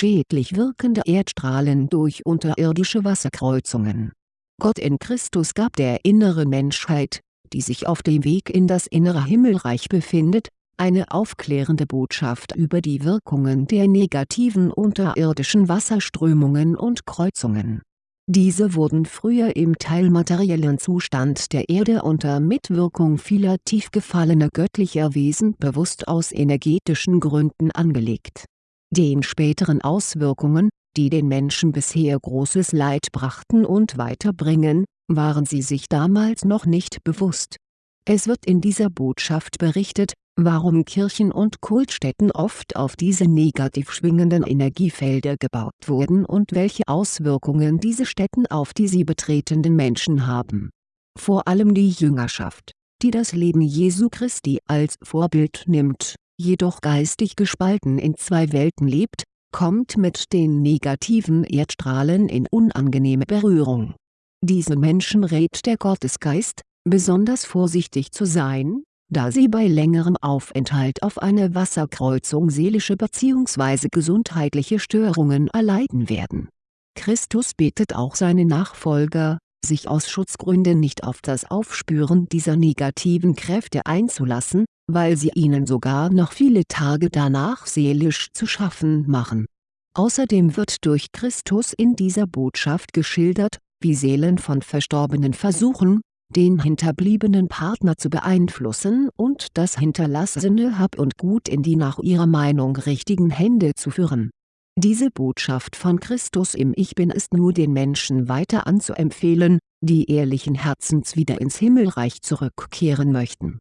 schädlich wirkende Erdstrahlen durch unterirdische Wasserkreuzungen. Gott in Christus gab der inneren Menschheit, die sich auf dem Weg in das innere Himmelreich befindet, eine aufklärende Botschaft über die Wirkungen der negativen unterirdischen Wasserströmungen und Kreuzungen. Diese wurden früher im teilmateriellen Zustand der Erde unter Mitwirkung vieler tief gefallener göttlicher Wesen bewusst aus energetischen Gründen angelegt. Den späteren Auswirkungen, die den Menschen bisher großes Leid brachten und weiterbringen, waren sie sich damals noch nicht bewusst. Es wird in dieser Botschaft berichtet, warum Kirchen und Kultstätten oft auf diese negativ schwingenden Energiefelder gebaut wurden und welche Auswirkungen diese Stätten auf die sie betretenden Menschen haben. Vor allem die Jüngerschaft, die das Leben Jesu Christi als Vorbild nimmt, jedoch geistig gespalten in zwei Welten lebt, kommt mit den negativen Erdstrahlen in unangenehme Berührung. Diese Menschen rät der Gottesgeist, besonders vorsichtig zu sein, da sie bei längerem Aufenthalt auf einer Wasserkreuzung seelische bzw. gesundheitliche Störungen erleiden werden. Christus bittet auch seine Nachfolger, sich aus Schutzgründen nicht auf das Aufspüren dieser negativen Kräfte einzulassen, weil sie ihnen sogar noch viele Tage danach seelisch zu schaffen machen. Außerdem wird durch Christus in dieser Botschaft geschildert, wie Seelen von Verstorbenen versuchen, den hinterbliebenen Partner zu beeinflussen und das hinterlassene Hab und Gut in die nach ihrer Meinung richtigen Hände zu führen. Diese Botschaft von Christus im Ich Bin ist nur den Menschen weiter anzuempfehlen, die ehrlichen Herzens wieder ins Himmelreich zurückkehren möchten.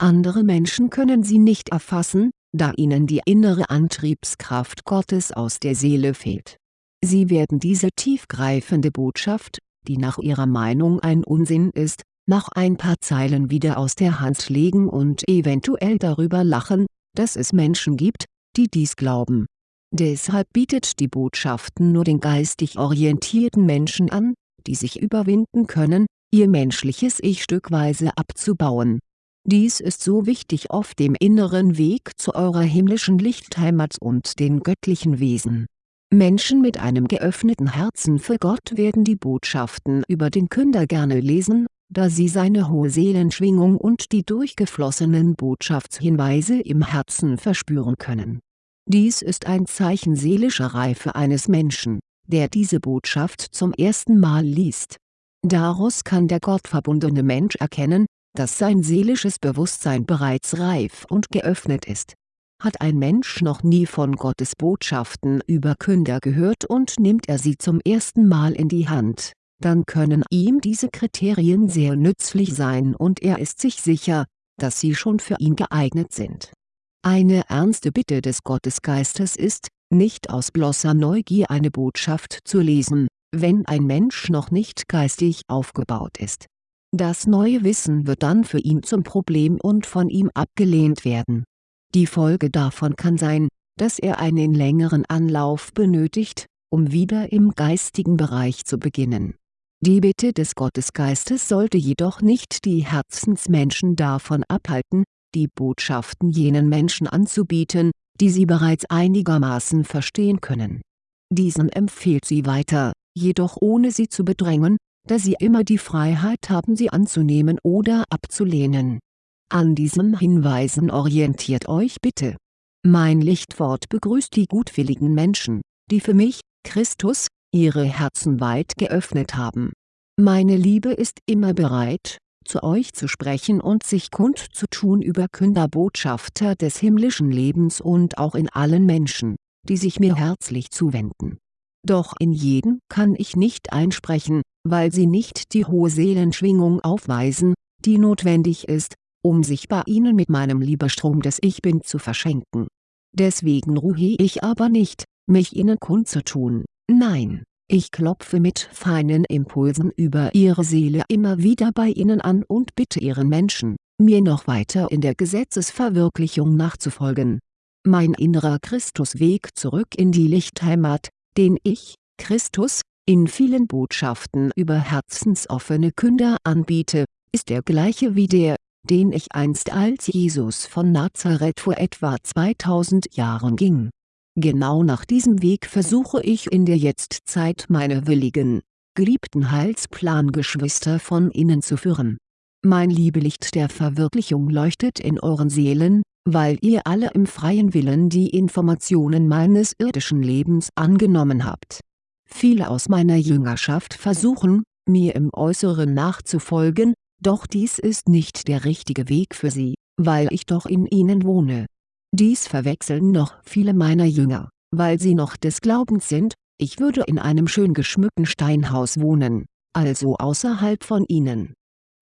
Andere Menschen können sie nicht erfassen, da ihnen die innere Antriebskraft Gottes aus der Seele fehlt. Sie werden diese tiefgreifende Botschaft, die nach ihrer Meinung ein Unsinn ist, nach ein paar Zeilen wieder aus der Hand legen und eventuell darüber lachen, dass es Menschen gibt, die dies glauben. Deshalb bietet die Botschaften nur den geistig orientierten Menschen an, die sich überwinden können, ihr menschliches Ich stückweise abzubauen. Dies ist so wichtig auf dem inneren Weg zu eurer himmlischen Lichtheimat und den göttlichen Wesen. Menschen mit einem geöffneten Herzen für Gott werden die Botschaften über den Künder gerne lesen da sie seine hohe Seelenschwingung und die durchgeflossenen Botschaftshinweise im Herzen verspüren können. Dies ist ein Zeichen seelischer Reife eines Menschen, der diese Botschaft zum ersten Mal liest. Daraus kann der gottverbundene Mensch erkennen, dass sein seelisches Bewusstsein bereits reif und geöffnet ist. Hat ein Mensch noch nie von Gottes Botschaften über Künder gehört und nimmt er sie zum ersten Mal in die Hand dann können ihm diese Kriterien sehr nützlich sein und er ist sich sicher, dass sie schon für ihn geeignet sind. Eine ernste Bitte des Gottesgeistes ist, nicht aus bloßer Neugier eine Botschaft zu lesen, wenn ein Mensch noch nicht geistig aufgebaut ist. Das neue Wissen wird dann für ihn zum Problem und von ihm abgelehnt werden. Die Folge davon kann sein, dass er einen längeren Anlauf benötigt, um wieder im geistigen Bereich zu beginnen die Bitte des Gottesgeistes sollte jedoch nicht die Herzensmenschen davon abhalten, die Botschaften jenen Menschen anzubieten, die sie bereits einigermaßen verstehen können. Diesen empfiehlt sie weiter, jedoch ohne sie zu bedrängen, da sie immer die Freiheit haben sie anzunehmen oder abzulehnen. An diesen Hinweisen orientiert euch bitte. Mein Lichtwort begrüßt die gutwilligen Menschen, die für mich, Christus, ihre Herzen weit geöffnet haben. Meine Liebe ist immer bereit, zu euch zu sprechen und sich kundzutun über Künderbotschafter des himmlischen Lebens und auch in allen Menschen, die sich mir herzlich zuwenden. Doch in jeden kann ich nicht einsprechen, weil sie nicht die hohe Seelenschwingung aufweisen, die notwendig ist, um sich bei ihnen mit meinem Liebestrom des Ich Bin zu verschenken. Deswegen ruhe ich aber nicht, mich ihnen kundzutun Nein, ich klopfe mit feinen Impulsen über ihre Seele immer wieder bei ihnen an und bitte ihren Menschen, mir noch weiter in der Gesetzesverwirklichung nachzufolgen. Mein innerer Christusweg zurück in die Lichtheimat, den ich, Christus, in vielen Botschaften über herzensoffene Künder anbiete, ist der gleiche wie der, den ich einst als Jesus von Nazareth vor etwa 2000 Jahren ging Genau nach diesem Weg versuche ich in der Jetztzeit meine willigen, geliebten Heilsplan-Geschwister von innen zu führen. Mein Liebelicht der Verwirklichung leuchtet in euren Seelen, weil ihr alle im freien Willen die Informationen meines irdischen Lebens angenommen habt. Viele aus meiner Jüngerschaft versuchen, mir im Äußeren nachzufolgen, doch dies ist nicht der richtige Weg für sie, weil ich doch in ihnen wohne. Dies verwechseln noch viele meiner Jünger, weil sie noch des Glaubens sind, ich würde in einem schön geschmückten Steinhaus wohnen, also außerhalb von ihnen.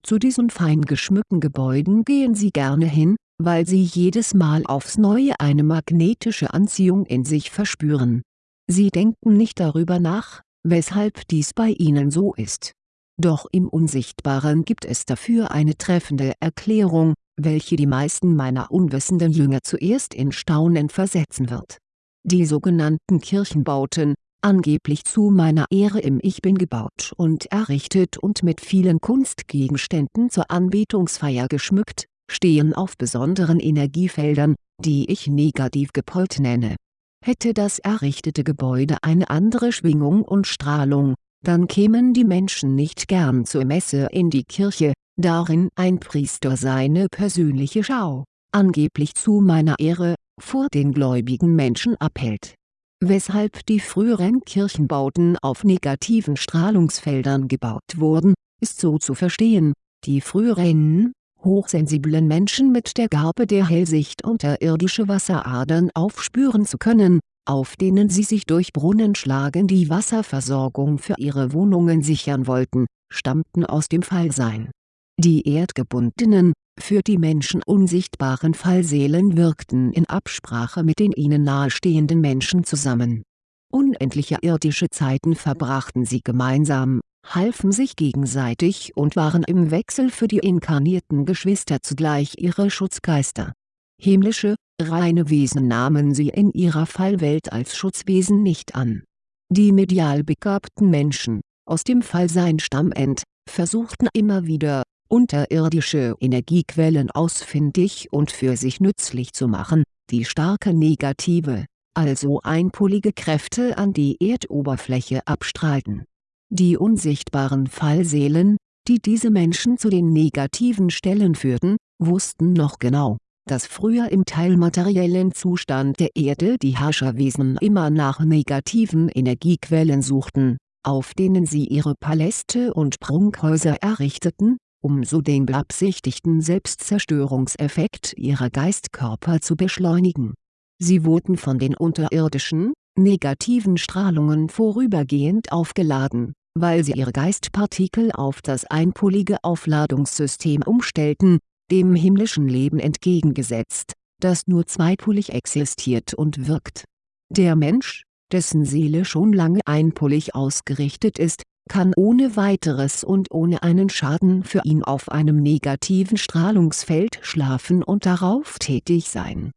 Zu diesen fein geschmückten Gebäuden gehen sie gerne hin, weil sie jedes Mal aufs Neue eine magnetische Anziehung in sich verspüren. Sie denken nicht darüber nach, weshalb dies bei ihnen so ist. Doch im Unsichtbaren gibt es dafür eine treffende Erklärung, welche die meisten meiner unwissenden Jünger zuerst in Staunen versetzen wird. Die sogenannten Kirchenbauten, angeblich zu meiner Ehre im Ich Bin gebaut und errichtet und mit vielen Kunstgegenständen zur Anbetungsfeier geschmückt, stehen auf besonderen Energiefeldern, die ich negativ gepolt nenne. Hätte das errichtete Gebäude eine andere Schwingung und Strahlung, dann kämen die Menschen nicht gern zur Messe in die Kirche, darin ein Priester seine persönliche Schau, angeblich zu meiner Ehre, vor den gläubigen Menschen abhält. Weshalb die früheren Kirchenbauten auf negativen Strahlungsfeldern gebaut wurden, ist so zu verstehen, die früheren, hochsensiblen Menschen mit der Gabe der Hellsicht unterirdische Wasseradern aufspüren zu können, auf denen sie sich durch Brunnenschlagen die Wasserversorgung für ihre Wohnungen sichern wollten, stammten aus dem Fallsein. Die erdgebundenen, für die Menschen unsichtbaren Fallseelen wirkten in Absprache mit den ihnen nahestehenden Menschen zusammen. Unendliche irdische Zeiten verbrachten sie gemeinsam, halfen sich gegenseitig und waren im Wechsel für die inkarnierten Geschwister zugleich ihre Schutzgeister. Himmlische, reine Wesen nahmen sie in ihrer Fallwelt als Schutzwesen nicht an. Die medial begabten Menschen, aus dem Fallsein stammend, versuchten immer wieder, unterirdische Energiequellen ausfindig und für sich nützlich zu machen, die starke negative, also einpolige Kräfte an die Erdoberfläche abstrahlten. Die unsichtbaren Fallseelen, die diese Menschen zu den negativen Stellen führten, wussten noch genau, dass früher im teilmateriellen Zustand der Erde die Herrscherwesen immer nach negativen Energiequellen suchten, auf denen sie ihre Paläste und Prunkhäuser errichteten, um so den beabsichtigten Selbstzerstörungseffekt ihrer Geistkörper zu beschleunigen. Sie wurden von den unterirdischen, negativen Strahlungen vorübergehend aufgeladen, weil sie ihre Geistpartikel auf das einpolige Aufladungssystem umstellten, dem himmlischen Leben entgegengesetzt, das nur zweipolig existiert und wirkt. Der Mensch, dessen Seele schon lange einpolig ausgerichtet ist, kann ohne weiteres und ohne einen Schaden für ihn auf einem negativen Strahlungsfeld schlafen und darauf tätig sein.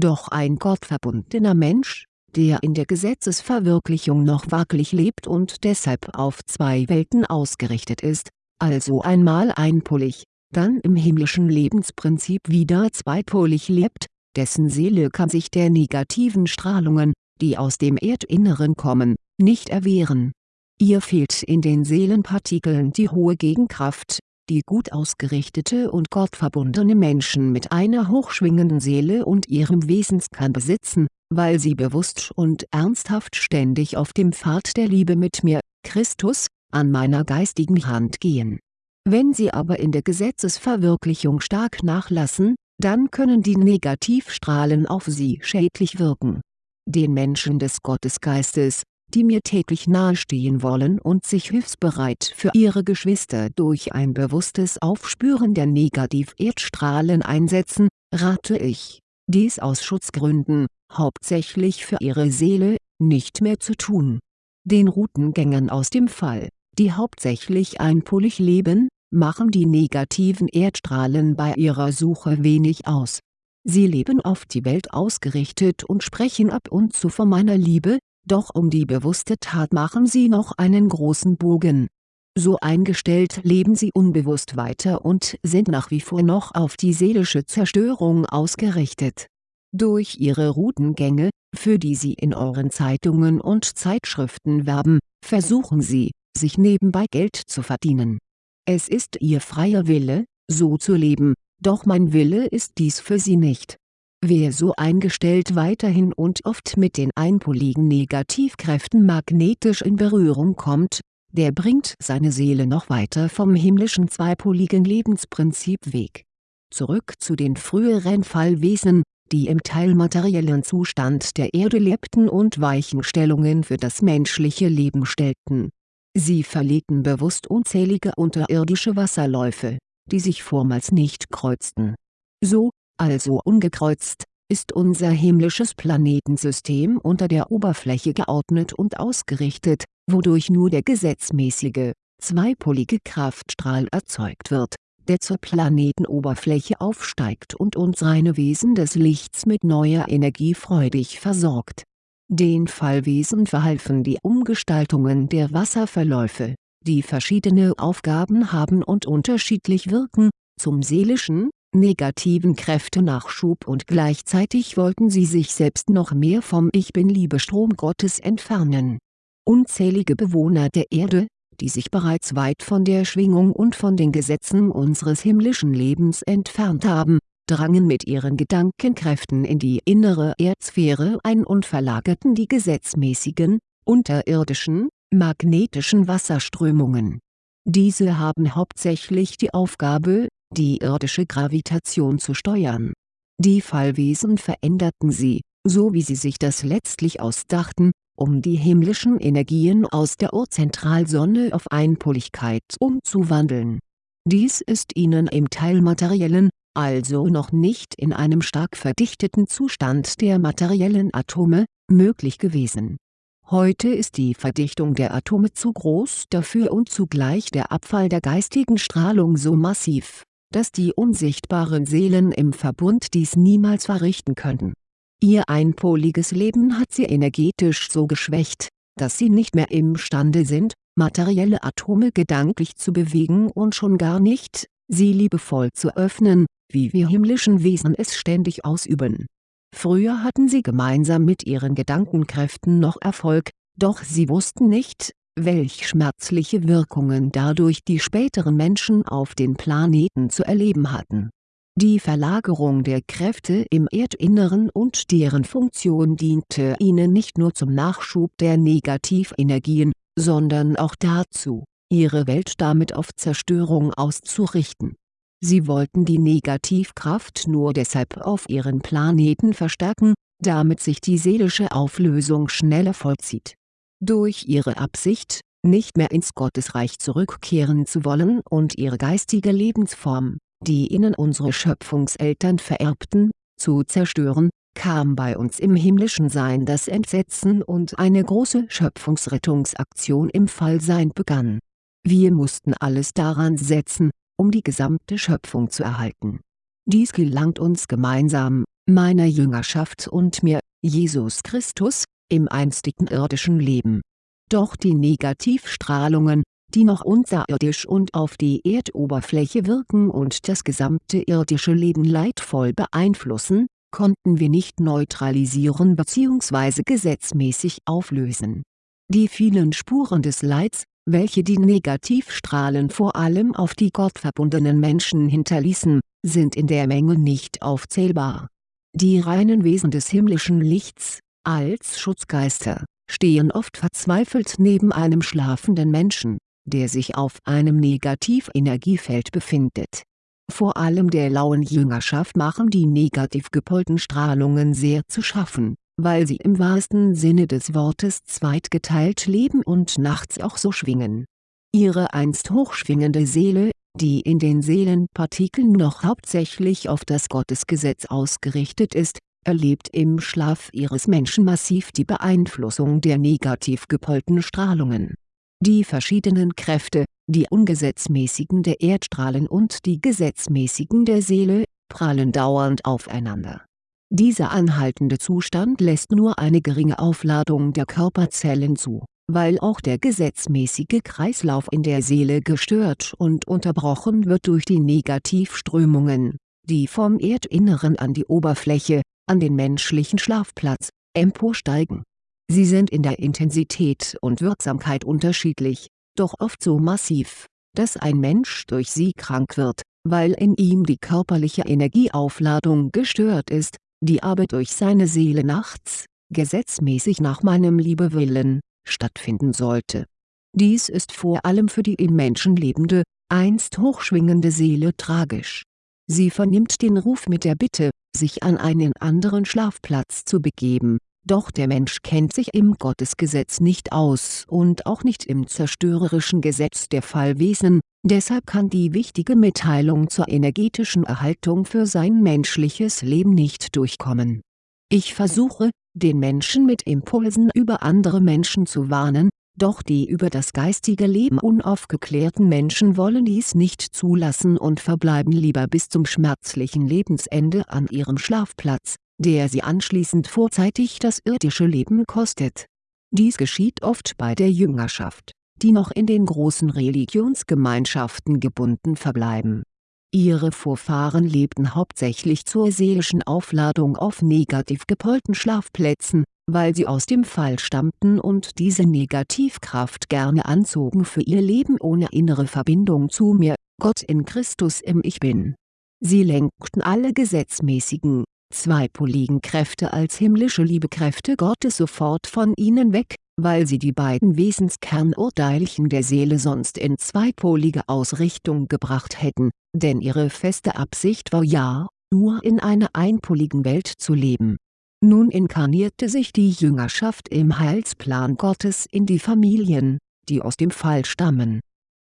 Doch ein gottverbundener Mensch, der in der Gesetzesverwirklichung noch wackelig lebt und deshalb auf zwei Welten ausgerichtet ist, also einmal einpolig, dann im himmlischen Lebensprinzip wieder zweipolig lebt, dessen Seele kann sich der negativen Strahlungen, die aus dem Erdinneren kommen, nicht erwehren. Ihr fehlt in den Seelenpartikeln die hohe Gegenkraft, die gut ausgerichtete und gottverbundene Menschen mit einer hochschwingenden Seele und ihrem Wesenskern besitzen, weil sie bewusst und ernsthaft ständig auf dem Pfad der Liebe mit mir, Christus, an meiner geistigen Hand gehen. Wenn sie aber in der Gesetzesverwirklichung stark nachlassen, dann können die Negativstrahlen auf sie schädlich wirken. Den Menschen des Gottesgeistes, die mir täglich nahestehen wollen und sich hilfsbereit für ihre Geschwister durch ein bewusstes Aufspüren der Negativ-Erdstrahlen einsetzen, rate ich, dies aus Schutzgründen, hauptsächlich für ihre Seele, nicht mehr zu tun. Den Routengängern aus dem Fall, die hauptsächlich einpolig leben, machen die negativen Erdstrahlen bei ihrer Suche wenig aus. Sie leben auf die Welt ausgerichtet und sprechen ab und zu von meiner Liebe, doch um die bewusste Tat machen sie noch einen großen Bogen. So eingestellt leben sie unbewusst weiter und sind nach wie vor noch auf die seelische Zerstörung ausgerichtet. Durch ihre Routengänge, für die Sie in Euren Zeitungen und Zeitschriften werben, versuchen Sie, sich nebenbei Geld zu verdienen. Es ist Ihr freier Wille, so zu leben, doch mein Wille ist dies für Sie nicht. Wer so eingestellt weiterhin und oft mit den einpoligen Negativkräften magnetisch in Berührung kommt, der bringt seine Seele noch weiter vom himmlischen zweipoligen Lebensprinzip weg. Zurück zu den früheren Fallwesen, die im teilmateriellen Zustand der Erde lebten und Weichenstellungen für das menschliche Leben stellten. Sie verlegten bewusst unzählige unterirdische Wasserläufe, die sich vormals nicht kreuzten. So, also ungekreuzt, ist unser himmlisches Planetensystem unter der Oberfläche geordnet und ausgerichtet, wodurch nur der gesetzmäßige, zweipolige Kraftstrahl erzeugt wird, der zur Planetenoberfläche aufsteigt und uns reine Wesen des Lichts mit neuer Energie freudig versorgt. Den Fallwesen verhalfen die Umgestaltungen der Wasserverläufe, die verschiedene Aufgaben haben und unterschiedlich wirken, zum seelischen, negativen Kräftenachschub und gleichzeitig wollten sie sich selbst noch mehr vom Ich Bin-Liebe-Strom Gottes entfernen. Unzählige Bewohner der Erde, die sich bereits weit von der Schwingung und von den Gesetzen unseres himmlischen Lebens entfernt haben, drangen mit ihren Gedankenkräften in die innere Erdsphäre ein und verlagerten die gesetzmäßigen, unterirdischen, magnetischen Wasserströmungen. Diese haben hauptsächlich die Aufgabe, die irdische Gravitation zu steuern. Die Fallwesen veränderten sie, so wie sie sich das letztlich ausdachten, um die himmlischen Energien aus der Urzentralsonne auf Einpoligkeit umzuwandeln. Dies ist ihnen im teilmateriellen, also noch nicht in einem stark verdichteten Zustand der materiellen Atome, möglich gewesen. Heute ist die Verdichtung der Atome zu groß dafür und zugleich der Abfall der geistigen Strahlung so massiv, dass die unsichtbaren Seelen im Verbund dies niemals verrichten könnten Ihr einpoliges Leben hat sie energetisch so geschwächt, dass sie nicht mehr imstande sind, materielle Atome gedanklich zu bewegen und schon gar nicht, sie liebevoll zu öffnen, wie wir himmlischen Wesen es ständig ausüben. Früher hatten sie gemeinsam mit ihren Gedankenkräften noch Erfolg, doch sie wussten nicht, welch schmerzliche Wirkungen dadurch die späteren Menschen auf den Planeten zu erleben hatten die Verlagerung der Kräfte im Erdinneren und deren Funktion diente ihnen nicht nur zum Nachschub der Negativenergien, sondern auch dazu, ihre Welt damit auf Zerstörung auszurichten. Sie wollten die Negativkraft nur deshalb auf ihren Planeten verstärken, damit sich die seelische Auflösung schneller vollzieht. Durch ihre Absicht, nicht mehr ins Gottesreich zurückkehren zu wollen und ihre geistige Lebensform die ihnen unsere Schöpfungseltern vererbten, zu zerstören, kam bei uns im himmlischen Sein das Entsetzen und eine große Schöpfungsrettungsaktion im Fallsein begann. Wir mussten alles daran setzen, um die gesamte Schöpfung zu erhalten. Dies gelangt uns gemeinsam, meiner Jüngerschaft und mir, Jesus Christus, im einstigen irdischen Leben. Doch die Negativstrahlungen, die noch unterirdisch und auf die Erdoberfläche wirken und das gesamte irdische Leben leidvoll beeinflussen, konnten wir nicht neutralisieren bzw. gesetzmäßig auflösen. Die vielen Spuren des Leids, welche die Negativstrahlen vor allem auf die gottverbundenen Menschen hinterließen, sind in der Menge nicht aufzählbar. Die reinen Wesen des himmlischen Lichts, als Schutzgeister, stehen oft verzweifelt neben einem schlafenden Menschen der sich auf einem Negativenergiefeld befindet. Vor allem der lauen Jüngerschaft machen die negativ gepolten Strahlungen sehr zu schaffen, weil sie im wahrsten Sinne des Wortes zweitgeteilt leben und nachts auch so schwingen. Ihre einst hochschwingende Seele, die in den Seelenpartikeln noch hauptsächlich auf das Gottesgesetz ausgerichtet ist, erlebt im Schlaf ihres Menschen massiv die Beeinflussung der negativ gepolten Strahlungen die verschiedenen Kräfte, die ungesetzmäßigen der Erdstrahlen und die gesetzmäßigen der Seele, prallen dauernd aufeinander. Dieser anhaltende Zustand lässt nur eine geringe Aufladung der Körperzellen zu, weil auch der gesetzmäßige Kreislauf in der Seele gestört und unterbrochen wird durch die Negativströmungen, die vom Erdinneren an die Oberfläche, an den menschlichen Schlafplatz, emporsteigen. Sie sind in der Intensität und Wirksamkeit unterschiedlich, doch oft so massiv, dass ein Mensch durch sie krank wird, weil in ihm die körperliche Energieaufladung gestört ist, die aber durch seine Seele nachts, gesetzmäßig nach meinem Liebewillen, stattfinden sollte. Dies ist vor allem für die im Menschen lebende, einst hochschwingende Seele tragisch. Sie vernimmt den Ruf mit der Bitte, sich an einen anderen Schlafplatz zu begeben, doch der Mensch kennt sich im Gottesgesetz nicht aus und auch nicht im zerstörerischen Gesetz der Fallwesen, deshalb kann die wichtige Mitteilung zur energetischen Erhaltung für sein menschliches Leben nicht durchkommen. Ich versuche, den Menschen mit Impulsen über andere Menschen zu warnen, doch die über das geistige Leben unaufgeklärten Menschen wollen dies nicht zulassen und verbleiben lieber bis zum schmerzlichen Lebensende an ihrem Schlafplatz, der sie anschließend vorzeitig das irdische Leben kostet. Dies geschieht oft bei der Jüngerschaft, die noch in den großen Religionsgemeinschaften gebunden verbleiben. Ihre Vorfahren lebten hauptsächlich zur seelischen Aufladung auf negativ gepolten Schlafplätzen, weil sie aus dem Fall stammten und diese Negativkraft gerne anzogen für ihr Leben ohne innere Verbindung zu mir, Gott in Christus im Ich Bin. Sie lenkten alle gesetzmäßigen, zweipoligen Kräfte als himmlische Liebekräfte Gottes sofort von ihnen weg, weil sie die beiden Wesenskernurteilchen der Seele sonst in zweipolige Ausrichtung gebracht hätten, denn ihre feste Absicht war ja, nur in einer einpoligen Welt zu leben. Nun inkarnierte sich die Jüngerschaft im Heilsplan Gottes in die Familien, die aus dem Fall stammen.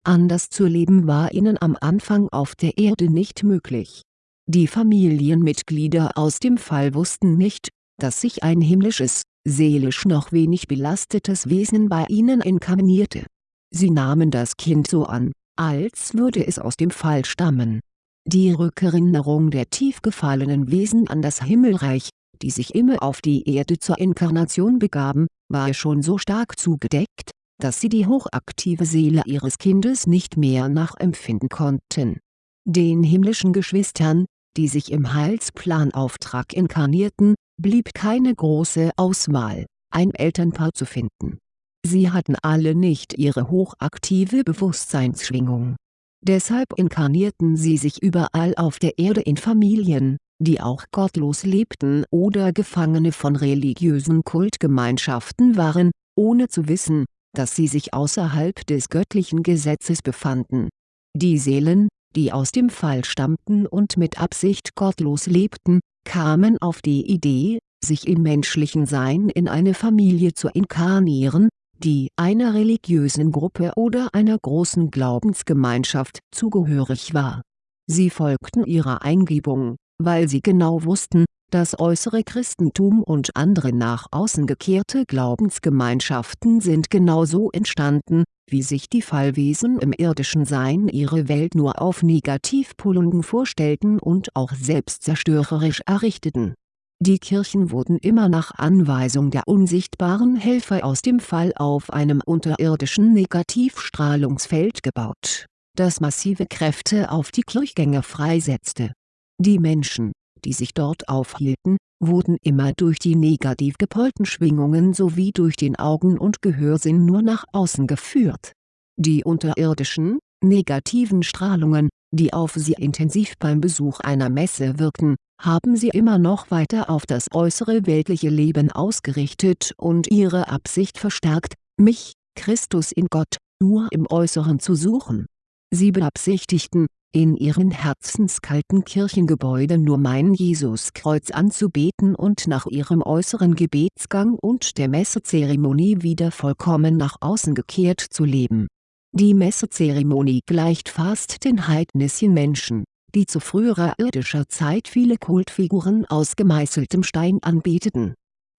Anders zu leben war ihnen am Anfang auf der Erde nicht möglich die Familienmitglieder aus dem Fall wussten nicht, dass sich ein himmlisches, seelisch noch wenig belastetes Wesen bei ihnen inkarnierte. Sie nahmen das Kind so an, als würde es aus dem Fall stammen. Die Rückerinnerung der tief gefallenen Wesen an das Himmelreich, die sich immer auf die Erde zur Inkarnation begaben, war schon so stark zugedeckt, dass sie die hochaktive Seele ihres Kindes nicht mehr nachempfinden konnten. Den himmlischen Geschwistern, die sich im Heilsplanauftrag inkarnierten, blieb keine große Auswahl, ein Elternpaar zu finden. Sie hatten alle nicht ihre hochaktive Bewusstseinsschwingung. Deshalb inkarnierten sie sich überall auf der Erde in Familien, die auch gottlos lebten oder Gefangene von religiösen Kultgemeinschaften waren, ohne zu wissen, dass sie sich außerhalb des göttlichen Gesetzes befanden. Die Seelen, die aus dem Fall stammten und mit Absicht gottlos lebten, kamen auf die Idee, sich im menschlichen Sein in eine Familie zu inkarnieren, die einer religiösen Gruppe oder einer großen Glaubensgemeinschaft zugehörig war. Sie folgten ihrer Eingebung, weil sie genau wussten, das äußere Christentum und andere nach außen gekehrte Glaubensgemeinschaften sind genauso entstanden, wie sich die Fallwesen im irdischen Sein ihre Welt nur auf Negativpolungen vorstellten und auch selbstzerstörerisch errichteten. Die Kirchen wurden immer nach Anweisung der unsichtbaren Helfer aus dem Fall auf einem unterirdischen Negativstrahlungsfeld gebaut, das massive Kräfte auf die Kirchgänge freisetzte. Die Menschen, die sich dort aufhielten, wurden immer durch die negativ gepolten Schwingungen sowie durch den Augen- und Gehörsinn nur nach außen geführt. Die unterirdischen, negativen Strahlungen, die auf sie intensiv beim Besuch einer Messe wirkten, haben sie immer noch weiter auf das äußere weltliche Leben ausgerichtet und ihre Absicht verstärkt, mich, Christus in Gott, nur im Äußeren zu suchen. Sie beabsichtigten, in ihren herzenskalten Kirchengebäuden nur mein Jesuskreuz anzubeten und nach ihrem äußeren Gebetsgang und der Messezeremonie wieder vollkommen nach außen gekehrt zu leben. Die Messezeremonie gleicht fast den heidnischen Menschen, die zu früherer irdischer Zeit viele Kultfiguren aus gemeißeltem Stein anbeteten.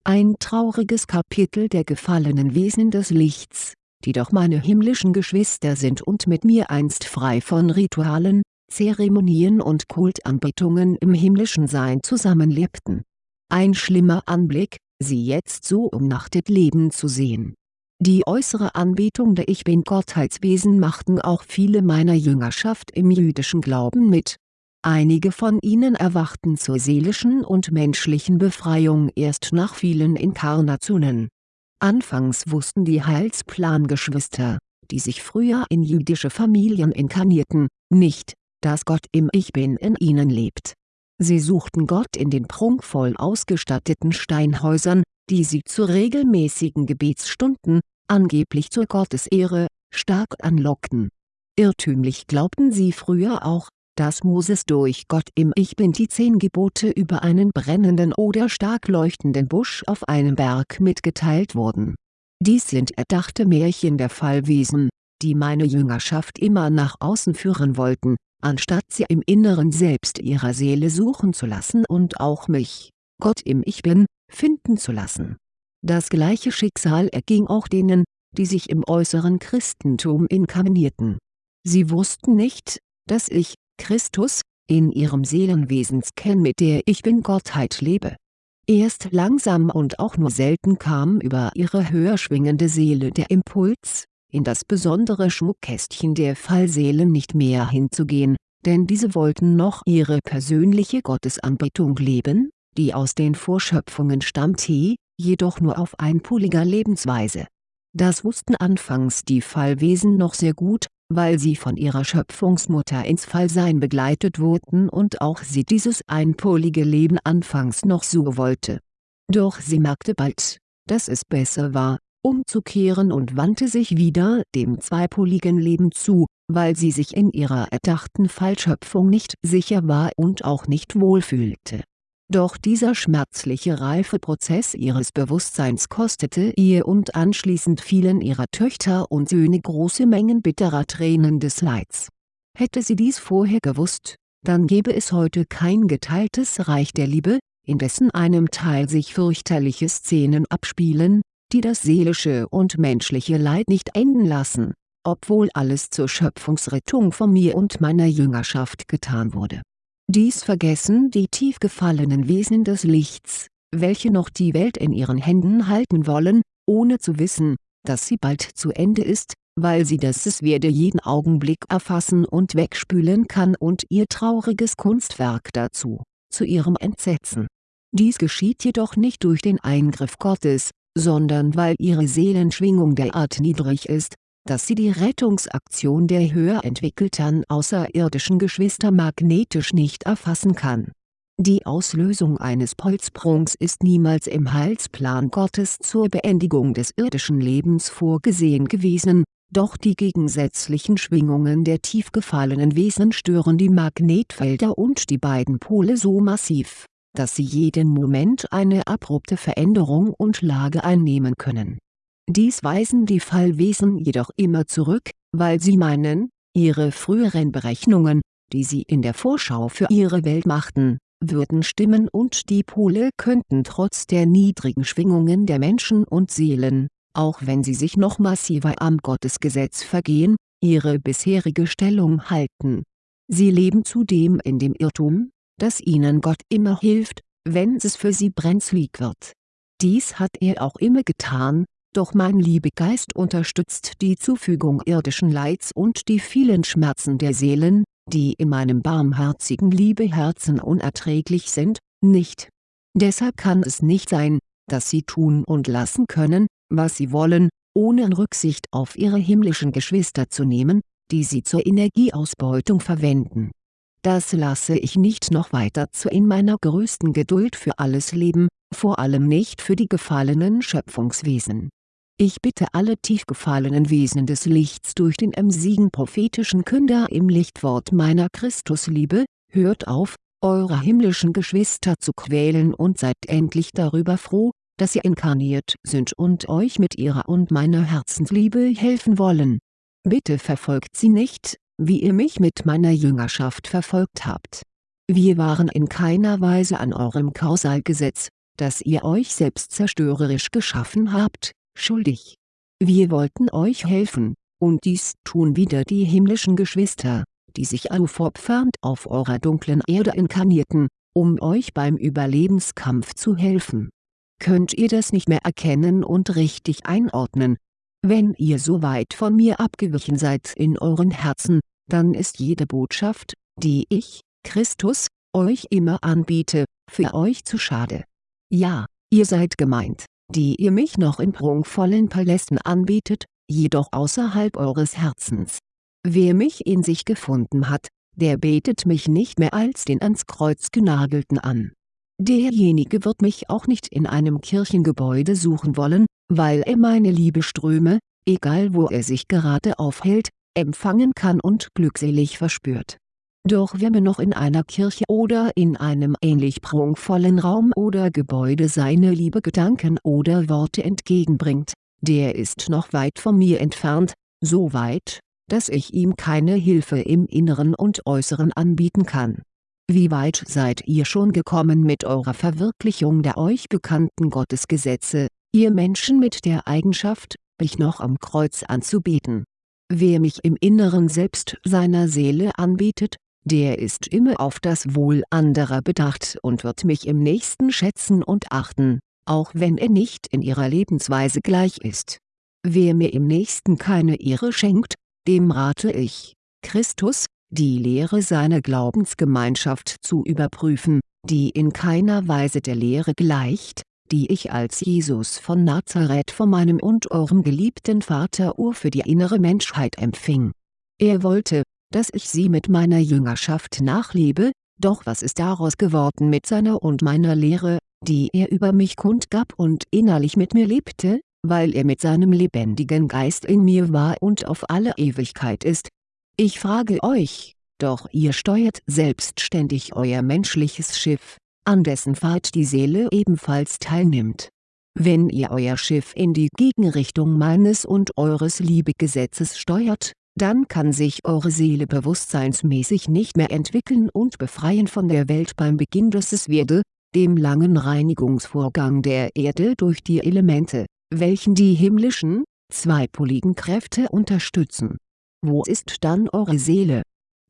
Ein trauriges Kapitel der gefallenen Wesen des Lichts die doch meine himmlischen Geschwister sind und mit mir einst frei von Ritualen, Zeremonien und Kultanbetungen im himmlischen Sein zusammenlebten. Ein schlimmer Anblick, sie jetzt so umnachtet leben zu sehen. Die äußere Anbetung der Ich Bin-Gottheitswesen machten auch viele meiner Jüngerschaft im jüdischen Glauben mit. einige von ihnen erwachten zur seelischen und menschlichen Befreiung erst nach vielen Inkarnationen. Anfangs wussten die Heilsplan-Geschwister, die sich früher in jüdische Familien inkarnierten, nicht, dass Gott im Ich Bin in ihnen lebt. Sie suchten Gott in den prunkvoll ausgestatteten Steinhäusern, die sie zu regelmäßigen Gebetsstunden, angeblich zur Gottesehre, stark anlockten. Irrtümlich glaubten sie früher auch, dass Moses durch Gott im Ich Bin die zehn Gebote über einen brennenden oder stark leuchtenden Busch auf einem Berg mitgeteilt wurden. Dies sind erdachte Märchen der Fallwesen, die meine Jüngerschaft immer nach außen führen wollten, anstatt sie im Inneren selbst ihrer Seele suchen zu lassen und auch mich, Gott im Ich Bin, finden zu lassen. Das gleiche Schicksal erging auch denen, die sich im äußeren Christentum inkarnierten. Sie wussten nicht, dass ich, Christus, in ihrem Seelenwesenskern mit der Ich Bin-Gottheit lebe. Erst langsam und auch nur selten kam über ihre höher schwingende Seele der Impuls, in das besondere Schmuckkästchen der Fallseelen nicht mehr hinzugehen, denn diese wollten noch ihre persönliche Gottesanbetung leben, die aus den Vorschöpfungen stammte, jedoch nur auf einpoliger Lebensweise. Das wussten anfangs die Fallwesen noch sehr gut, weil sie von ihrer Schöpfungsmutter ins Fallsein begleitet wurden und auch sie dieses einpolige Leben anfangs noch so wollte. Doch sie merkte bald, dass es besser war, umzukehren und wandte sich wieder dem zweipoligen Leben zu, weil sie sich in ihrer erdachten Fallschöpfung nicht sicher war und auch nicht wohlfühlte doch dieser schmerzliche Reifeprozess ihres Bewusstseins kostete ihr und anschließend fielen ihrer Töchter und Söhne große Mengen bitterer Tränen des Leids. Hätte sie dies vorher gewusst, dann gäbe es heute kein geteiltes Reich der Liebe, in dessen einem Teil sich fürchterliche Szenen abspielen, die das seelische und menschliche Leid nicht enden lassen, obwohl alles zur Schöpfungsrettung von mir und meiner Jüngerschaft getan wurde dies vergessen die tief gefallenen Wesen des Lichts, welche noch die Welt in ihren Händen halten wollen, ohne zu wissen, dass sie bald zu Ende ist, weil sie das Es werde jeden Augenblick erfassen und wegspülen kann und ihr trauriges Kunstwerk dazu, zu ihrem Entsetzen. Dies geschieht jedoch nicht durch den Eingriff Gottes, sondern weil ihre Seelenschwingung derart niedrig ist, dass sie die Rettungsaktion der höher entwickelten außerirdischen Geschwister magnetisch nicht erfassen kann. Die Auslösung eines Polsprungs ist niemals im Heilsplan Gottes zur Beendigung des irdischen Lebens vorgesehen gewesen, doch die gegensätzlichen Schwingungen der tief gefallenen Wesen stören die Magnetfelder und die beiden Pole so massiv, dass sie jeden Moment eine abrupte Veränderung und Lage einnehmen können dies weisen die Fallwesen jedoch immer zurück, weil sie meinen, ihre früheren Berechnungen, die sie in der Vorschau für ihre Welt machten, würden stimmen und die Pole könnten trotz der niedrigen Schwingungen der Menschen und Seelen, auch wenn sie sich noch massiver am Gottesgesetz vergehen, ihre bisherige Stellung halten. Sie leben zudem in dem Irrtum, dass ihnen Gott immer hilft, wenn es für sie brenzlig wird. Dies hat er auch immer getan, doch mein Liebegeist unterstützt die Zufügung irdischen Leids und die vielen Schmerzen der Seelen, die in meinem barmherzigen Liebeherzen unerträglich sind, nicht. Deshalb kann es nicht sein, dass sie tun und lassen können, was sie wollen, ohne Rücksicht auf ihre himmlischen Geschwister zu nehmen, die sie zur Energieausbeutung verwenden. Das lasse ich nicht noch weiter zu in meiner größten Geduld für alles leben, vor allem nicht für die gefallenen Schöpfungswesen ich bitte alle tief gefallenen Wesen des Lichts durch den emsigen prophetischen Künder im Lichtwort meiner Christusliebe, hört auf, eure himmlischen Geschwister zu quälen und seid endlich darüber froh, dass sie inkarniert sind und euch mit ihrer und meiner Herzensliebe helfen wollen. Bitte verfolgt sie nicht, wie ihr mich mit meiner Jüngerschaft verfolgt habt. Wir waren in keiner Weise an eurem Kausalgesetz, das ihr euch selbst zerstörerisch geschaffen habt, schuldig. Wir wollten euch helfen, und dies tun wieder die himmlischen Geschwister, die sich aufopfernd auf eurer dunklen Erde inkarnierten, um euch beim Überlebenskampf zu helfen. Könnt ihr das nicht mehr erkennen und richtig einordnen? Wenn ihr so weit von mir abgewichen seid in euren Herzen, dann ist jede Botschaft, die ich, Christus, euch immer anbiete, für euch zu schade. Ja, ihr seid gemeint, die ihr mich noch in prunkvollen Palästen anbietet, jedoch außerhalb eures Herzens. Wer mich in sich gefunden hat, der betet mich nicht mehr als den ans Kreuz genagelten an. Derjenige wird mich auch nicht in einem Kirchengebäude suchen wollen, weil er meine Liebeströme, egal wo er sich gerade aufhält, empfangen kann und glückselig verspürt. Doch wer mir noch in einer Kirche oder in einem ähnlich prunkvollen Raum oder Gebäude seine liebe Gedanken oder Worte entgegenbringt, der ist noch weit von mir entfernt, so weit, dass ich ihm keine Hilfe im Inneren und Äußeren anbieten kann. Wie weit seid ihr schon gekommen mit eurer Verwirklichung der euch bekannten Gottesgesetze, ihr Menschen mit der Eigenschaft, mich noch am Kreuz anzubeten? Wer mich im Inneren selbst seiner Seele anbietet, der ist immer auf das Wohl anderer bedacht und wird mich im Nächsten schätzen und achten, auch wenn er nicht in ihrer Lebensweise gleich ist. Wer mir im Nächsten keine Ehre schenkt, dem rate ich, Christus, die Lehre seiner Glaubensgemeinschaft zu überprüfen, die in keiner Weise der Lehre gleicht, die ich als Jesus von Nazareth von meinem und eurem geliebten Vater Ur für die innere Menschheit empfing. Er wollte, dass ich sie mit meiner Jüngerschaft nachlebe, doch was ist daraus geworden mit seiner und meiner Lehre, die er über mich kundgab und innerlich mit mir lebte, weil er mit seinem lebendigen Geist in mir war und auf alle Ewigkeit ist? Ich frage euch, doch ihr steuert selbstständig euer menschliches Schiff, an dessen Fahrt die Seele ebenfalls teilnimmt. Wenn ihr euer Schiff in die Gegenrichtung meines und eures Liebegesetzes steuert, dann kann sich eure Seele bewusstseinsmäßig nicht mehr entwickeln und befreien von der Welt beim Beginn des Werde, dem langen Reinigungsvorgang der Erde durch die Elemente, welchen die himmlischen, zweipoligen Kräfte unterstützen. Wo ist dann eure Seele?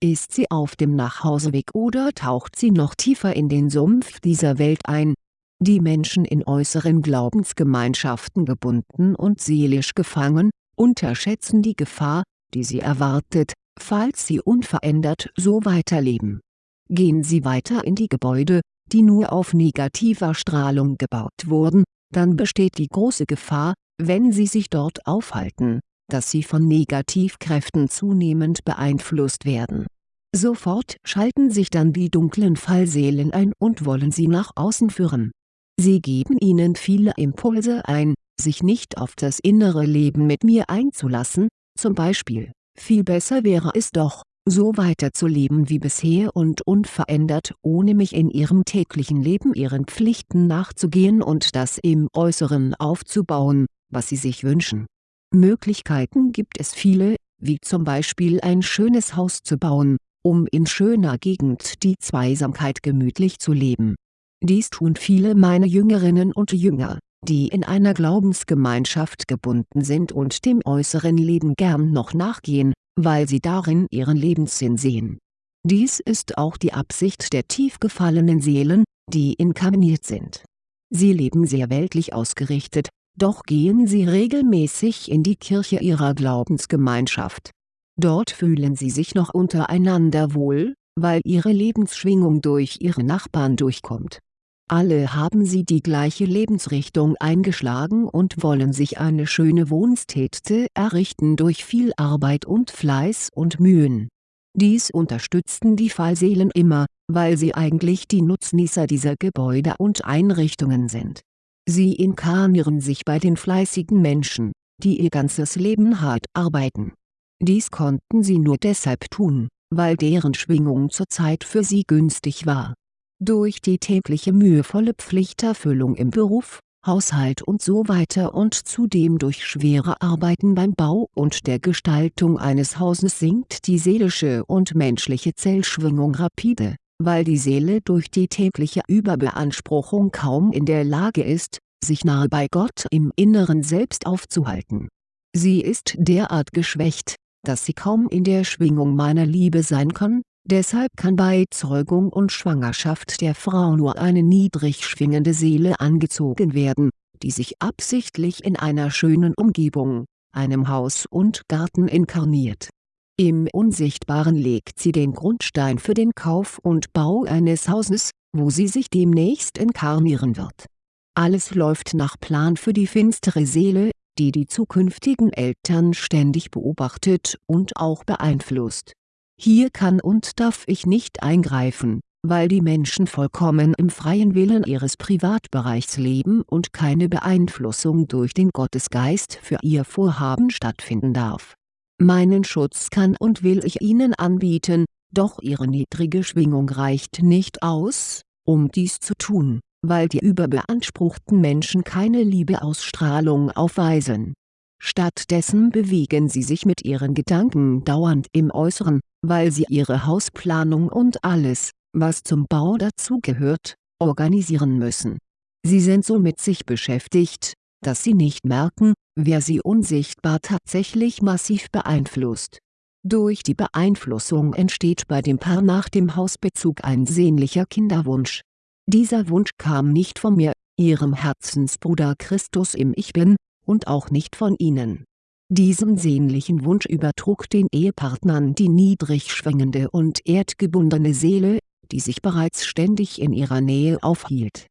Ist sie auf dem Nachhauseweg oder taucht sie noch tiefer in den Sumpf dieser Welt ein? Die Menschen in äußeren Glaubensgemeinschaften gebunden und seelisch gefangen, unterschätzen die Gefahr, die sie erwartet, falls sie unverändert so weiterleben. Gehen sie weiter in die Gebäude, die nur auf negativer Strahlung gebaut wurden, dann besteht die große Gefahr, wenn sie sich dort aufhalten, dass sie von Negativkräften zunehmend beeinflusst werden. Sofort schalten sich dann die dunklen Fallseelen ein und wollen sie nach außen führen. Sie geben ihnen viele Impulse ein, sich nicht auf das innere Leben mit mir einzulassen, zum Beispiel, viel besser wäre es doch, so weiterzuleben wie bisher und unverändert ohne mich in ihrem täglichen Leben ihren Pflichten nachzugehen und das im Äußeren aufzubauen, was sie sich wünschen. Möglichkeiten gibt es viele, wie zum Beispiel ein schönes Haus zu bauen, um in schöner Gegend die Zweisamkeit gemütlich zu leben. Dies tun viele meiner Jüngerinnen und Jünger, die in einer Glaubensgemeinschaft gebunden sind und dem äußeren Leben gern noch nachgehen, weil sie darin ihren Lebenssinn sehen. Dies ist auch die Absicht der tief gefallenen Seelen, die inkarniert sind. Sie leben sehr weltlich ausgerichtet, doch gehen sie regelmäßig in die Kirche ihrer Glaubensgemeinschaft. Dort fühlen sie sich noch untereinander wohl, weil ihre Lebensschwingung durch ihre Nachbarn durchkommt alle haben sie die gleiche Lebensrichtung eingeschlagen und wollen sich eine schöne Wohnstätte errichten durch viel Arbeit und Fleiß und Mühen. Dies unterstützten die Fallseelen immer, weil sie eigentlich die Nutznießer dieser Gebäude und Einrichtungen sind. Sie inkarnieren sich bei den fleißigen Menschen, die ihr ganzes Leben hart arbeiten. Dies konnten sie nur deshalb tun, weil deren Schwingung zur Zeit für sie günstig war durch die tägliche mühevolle Pflichterfüllung im Beruf, Haushalt und so weiter und zudem durch schwere Arbeiten beim Bau und der Gestaltung eines Hauses sinkt die seelische und menschliche Zellschwingung rapide, weil die Seele durch die tägliche Überbeanspruchung kaum in der Lage ist, sich nahe bei Gott im Inneren selbst aufzuhalten. Sie ist derart geschwächt, dass sie kaum in der Schwingung meiner Liebe sein kann, Deshalb kann bei Zeugung und Schwangerschaft der Frau nur eine niedrig schwingende Seele angezogen werden, die sich absichtlich in einer schönen Umgebung, einem Haus und Garten inkarniert. Im Unsichtbaren legt sie den Grundstein für den Kauf und Bau eines Hauses, wo sie sich demnächst inkarnieren wird. Alles läuft nach Plan für die finstere Seele, die die zukünftigen Eltern ständig beobachtet und auch beeinflusst. Hier kann und darf ich nicht eingreifen, weil die Menschen vollkommen im freien Willen ihres Privatbereichs leben und keine Beeinflussung durch den Gottesgeist für ihr Vorhaben stattfinden darf. Meinen Schutz kann und will ich ihnen anbieten, doch ihre niedrige Schwingung reicht nicht aus, um dies zu tun, weil die überbeanspruchten Menschen keine Liebeausstrahlung aufweisen. Stattdessen bewegen sie sich mit ihren Gedanken dauernd im Äußeren, weil sie ihre Hausplanung und alles, was zum Bau dazugehört, organisieren müssen. Sie sind so mit sich beschäftigt, dass sie nicht merken, wer sie unsichtbar tatsächlich massiv beeinflusst. Durch die Beeinflussung entsteht bei dem Paar nach dem Hausbezug ein sehnlicher Kinderwunsch. Dieser Wunsch kam nicht von mir, ihrem Herzensbruder Christus im Ich Bin, und auch nicht von ihnen. Diesen sehnlichen Wunsch übertrug den Ehepartnern die niedrig schwingende und erdgebundene Seele, die sich bereits ständig in ihrer Nähe aufhielt